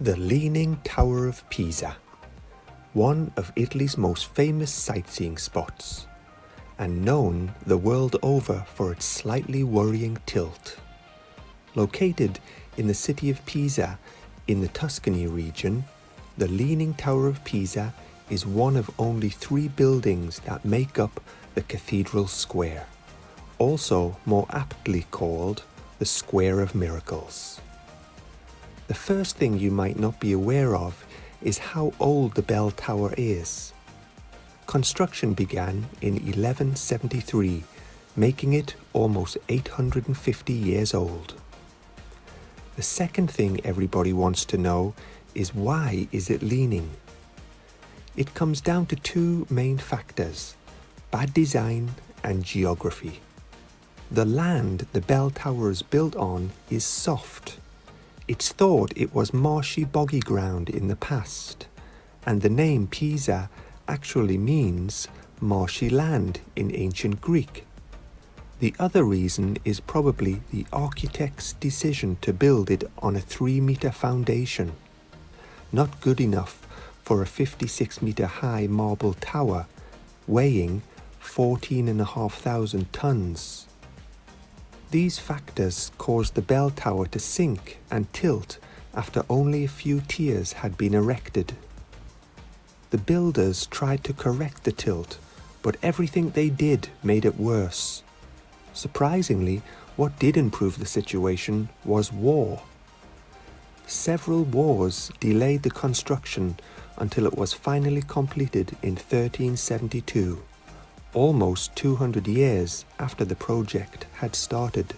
The Leaning Tower of Pisa, one of Italy's most famous sightseeing spots, and known the world over for its slightly worrying tilt. Located in the city of Pisa in the Tuscany region, the Leaning Tower of Pisa is one of only three buildings that make up the Cathedral Square, also more aptly called the Square of Miracles. The first thing you might not be aware of is how old the bell tower is. Construction began in 1173, making it almost 850 years old. The second thing everybody wants to know is why is it leaning? It comes down to two main factors, bad design and geography. The land the bell tower is built on is soft it's thought it was marshy boggy ground in the past, and the name Pisa actually means marshy land in ancient Greek. The other reason is probably the architect's decision to build it on a 3 metre foundation. Not good enough for a 56 metre high marble tower weighing 14,500 tonnes. These factors caused the bell tower to sink and tilt after only a few tiers had been erected. The builders tried to correct the tilt, but everything they did made it worse. Surprisingly, what did improve the situation was war. Several wars delayed the construction until it was finally completed in 1372 almost 200 years after the project had started.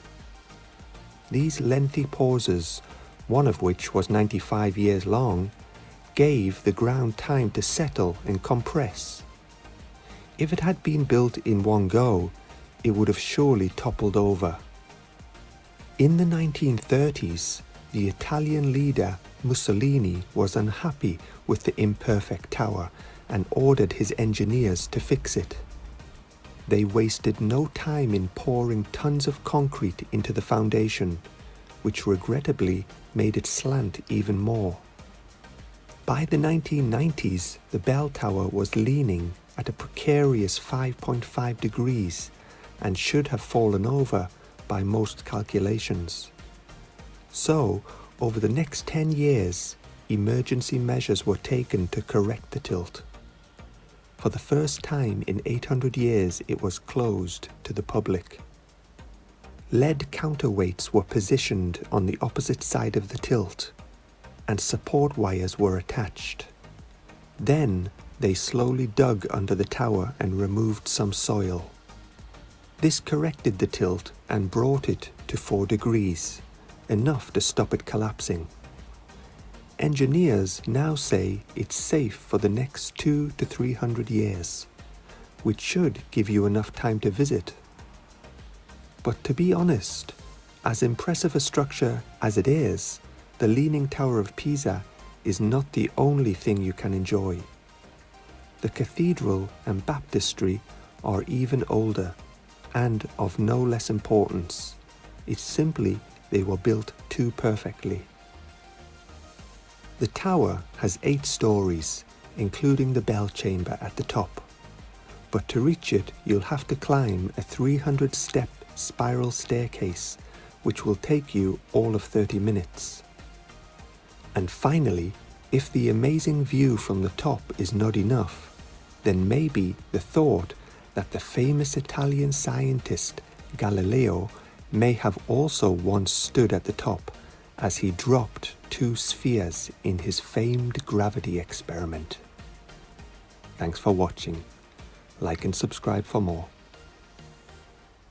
These lengthy pauses, one of which was 95 years long, gave the ground time to settle and compress. If it had been built in one go, it would have surely toppled over. In the 1930s, the Italian leader Mussolini was unhappy with the imperfect tower and ordered his engineers to fix it. They wasted no time in pouring tons of concrete into the foundation, which regrettably made it slant even more. By the 1990s, the bell tower was leaning at a precarious 5.5 degrees and should have fallen over by most calculations. So, over the next 10 years, emergency measures were taken to correct the tilt. For the first time in 800 years, it was closed to the public. Lead counterweights were positioned on the opposite side of the tilt, and support wires were attached. Then they slowly dug under the tower and removed some soil. This corrected the tilt and brought it to 4 degrees, enough to stop it collapsing. Engineers now say it's safe for the next two to 300 years, which should give you enough time to visit. But to be honest, as impressive a structure as it is, the Leaning Tower of Pisa is not the only thing you can enjoy. The cathedral and baptistry are even older and of no less importance. It's simply they were built too perfectly. The tower has eight stories, including the bell chamber at the top. But to reach it, you'll have to climb a 300 step spiral staircase, which will take you all of 30 minutes. And finally, if the amazing view from the top is not enough, then maybe the thought that the famous Italian scientist Galileo may have also once stood at the top as he dropped two spheres in his famed gravity experiment. Thanks for watching. Like and subscribe for more.